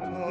Und